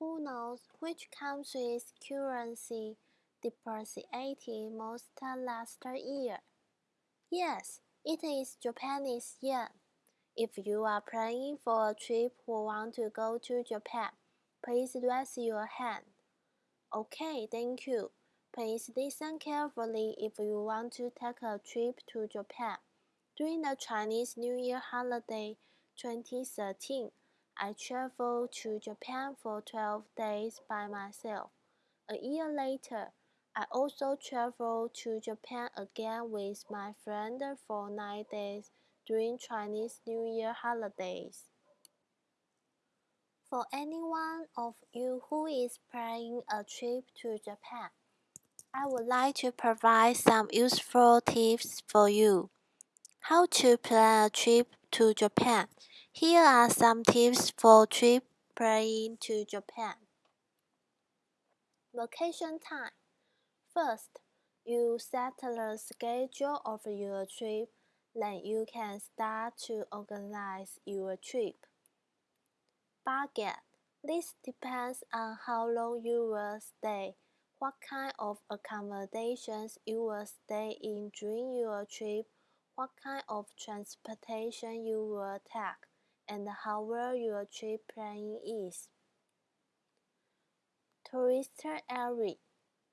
Who knows which country's currency depreciated most last year? Yes, it is Japanese yen. If you are planning for a trip or want to go to Japan, please raise your hand. Okay, thank you. Please listen carefully if you want to take a trip to Japan. During the Chinese New Year holiday 2013, I traveled to Japan for 12 days by myself. A year later, I also traveled to Japan again with my friend for 9 days during Chinese New Year holidays. For anyone of you who is planning a trip to Japan, I would like to provide some useful tips for you. How to plan a trip to Japan. Here are some tips for trip planning to Japan. Vacation time. First, you set the schedule of your trip then you can start to organize your trip. Budget. This depends on how long you will stay, what kind of accommodations you will stay in during your trip, what kind of transportation you will take, and how well your trip planning is. Tourist area.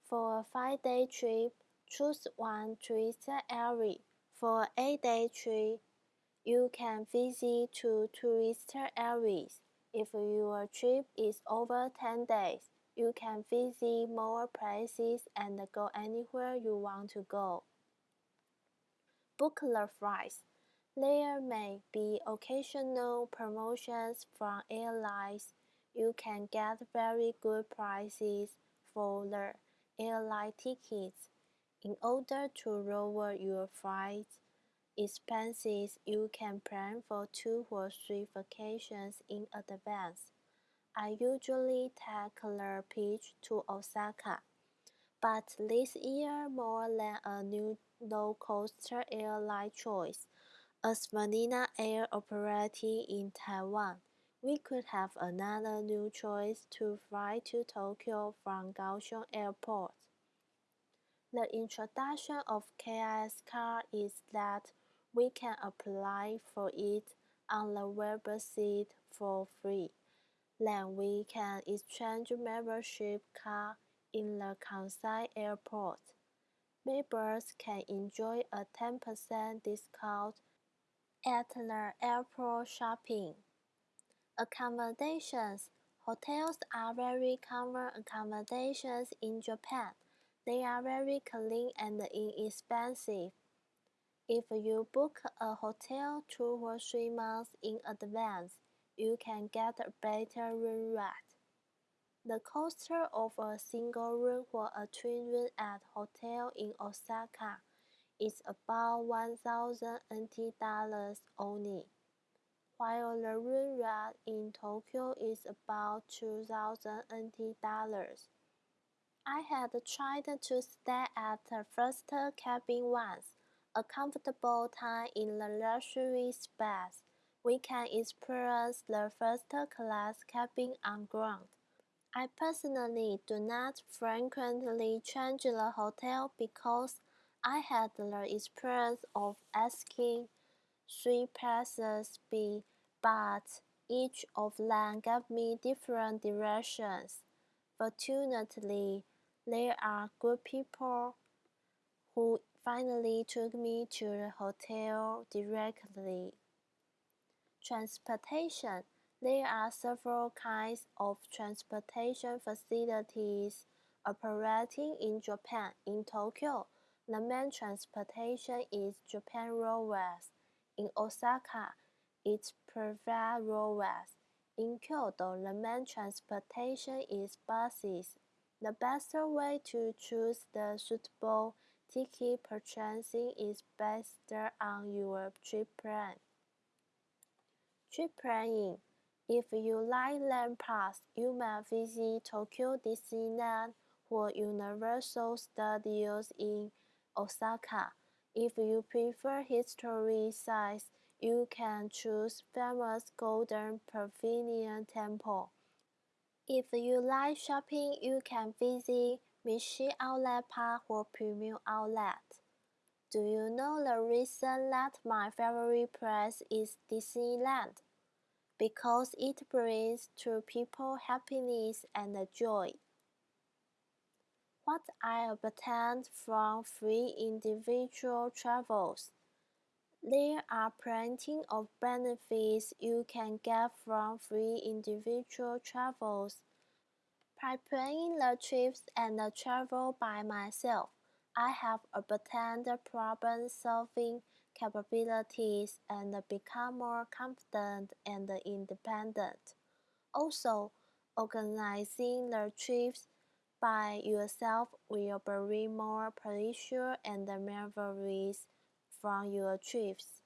For a five-day trip, choose one tourist area for a-day trip, you can visit two tourist areas. If your trip is over 10 days, you can visit more places and go anywhere you want to go. Book the flights. There may be occasional promotions from airlines. You can get very good prices for the airline tickets. In order to lower your flight expenses, you can plan for two or three vacations in advance. I usually take the Peach to Osaka, but this year more than a new low-cost airline choice, as Vanilla Air operating in Taiwan, we could have another new choice to fly to Tokyo from Kaohsiung Airport. The introduction of KIX card is that we can apply for it on the website for free. Then we can exchange membership card in the Kansai airport. Members can enjoy a 10% discount at the airport shopping. Accommodations Hotels are very common accommodations in Japan. They are very clean and inexpensive. If you book a hotel two or three months in advance, you can get a better room rate. The cost of a single room or a twin room at hotel in Osaka is about 1000 NT dollars only, while the rate in Tokyo is about 2000 NT dollars. I had tried to stay at the first cabin once, a comfortable time in the luxury space. We can experience the first class cabin on ground. I personally do not frequently change the hotel because I had the experience of asking three places B, but each of them gave me different directions. Fortunately, there are good people who finally took me to the hotel directly. Transportation There are several kinds of transportation facilities operating in Japan. In Tokyo, the main transportation is Japan Railways. In Osaka, it's private railways. In Kyoto, the main transportation is buses. The best way to choose the suitable ticket purchasing is based on your trip plan. Trip planning. If you like land pass, you may visit Tokyo Disneyland or Universal Studios in Osaka. If you prefer history sites, you can choose famous Golden Pavilion Temple. If you like shopping, you can visit Mitsui Outlet Park or Premium Outlet. Do you know the reason that my favorite place is Disneyland? Because it brings to people happiness and joy. What I obtained from free individual travels. There are plenty of benefits you can get from free individual travels. By planning the trips and the travel by myself, I have obtained problem-solving capabilities and become more confident and independent. Also, organizing the trips by yourself will bring more pleasure and memories from your trips.